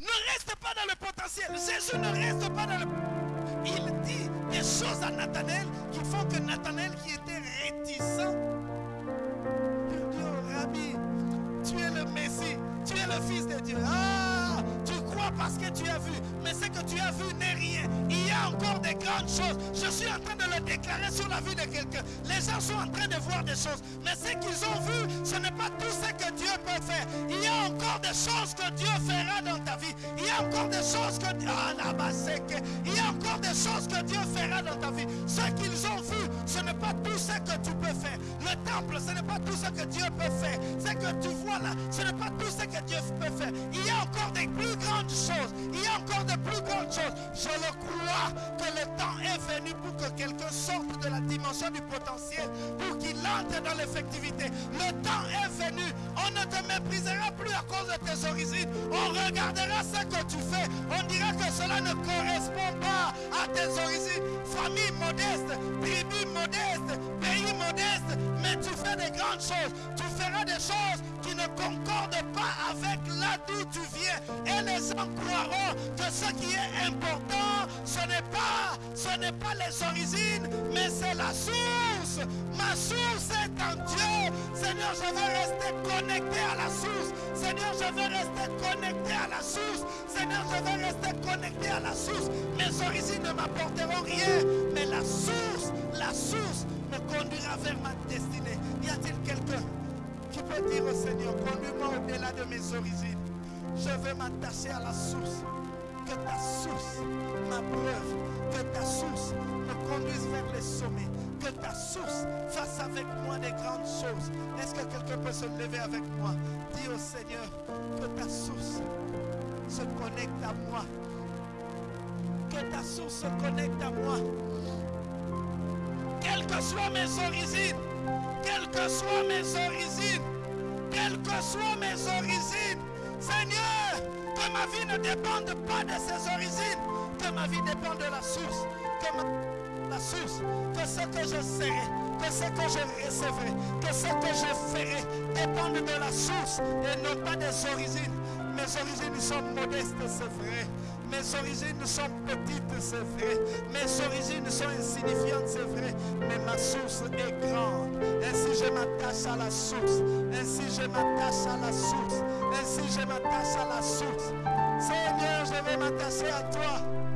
Ne reste pas dans le potentiel. Jésus ne reste pas dans le... Il dit des choses à Nathanaël qui font que Nathanaël qui était réticent, tu es le Messie, tu es le Fils de Dieu. Ah, tu crois parce que tu as vu, mais ce que tu as vu n'est rien. Il y a encore des grandes choses. Je suis en train de le déclarer sur la vie de quelqu'un. Les gens sont en train de voir des choses, mais ce qu'ils ont vu, ce n'est pas tout que Dieu peut faire. Il y a encore des choses que Dieu fera dans ta vie. Il y a encore des choses que ah, c'est que- il y a encore des choses que Dieu fera dans ta vie. Ce vu, ce n'est pas tout ce que tu peux faire. Le temple, ce n'est pas tout ce que Dieu peut faire. Ce que tu vois là, ce n'est pas tout ce que Dieu peut faire. Il y a encore des plus grandes choses. Il y a encore de plus grandes choses. Je le crois que le temps est venu pour que quelqu'un sorte de la dimension du potentiel, pour qu'il entre dans l'effectivité. Le temps est venu. On ne te méprisera plus à cause de tes origines. On regardera ce que tu fais. On dira que cela ne correspond Famille modeste, tribu modeste, pays modeste, mais tu fais des grandes choses. Tu feras des choses qui ne concordent pas avec là d'où tu viens. Et les gens croiront que ce qui est important, ce n'est pas, ce n'est pas les origines, mais c'est la source. Ma source est en Dieu. Seigneur, je veux rester connecté à la source. Seigneur, je veux rester connecté à la source. Seigneur, je veux rester connecté à la source. Mes origines ne m'apporteront rien, dire au Seigneur, conduis-moi au-delà de mes origines. Je veux m'attacher à la source. Que ta source m'abreuve. Que ta source me conduise vers les sommets. Que ta source fasse avec moi des grandes choses. Est-ce que quelqu'un peut se lever avec moi? Dis au Seigneur que ta source se connecte à moi. Que ta source se connecte à moi. Quelles que soient mes origines, quelles que soient mes origines, quelles que soient mes origines, Seigneur, que ma vie ne dépende pas de ces origines, que ma vie dépende de la source, que ma- la source, que ce que je serai, que ce que je recevrai, que ce que je ferai dépende de la source et non pas des origines. Mes origines sont modestes, c'est vrai. Mes origines sont petites, c'est vrai. Mes origines sont insignifiantes, c'est vrai. Mais ma source est grande. Je m'attache à la source. Ainsi je m'attache à la source. Ainsi je m'attache à la source. Seigneur, je vais m'attacher à toi.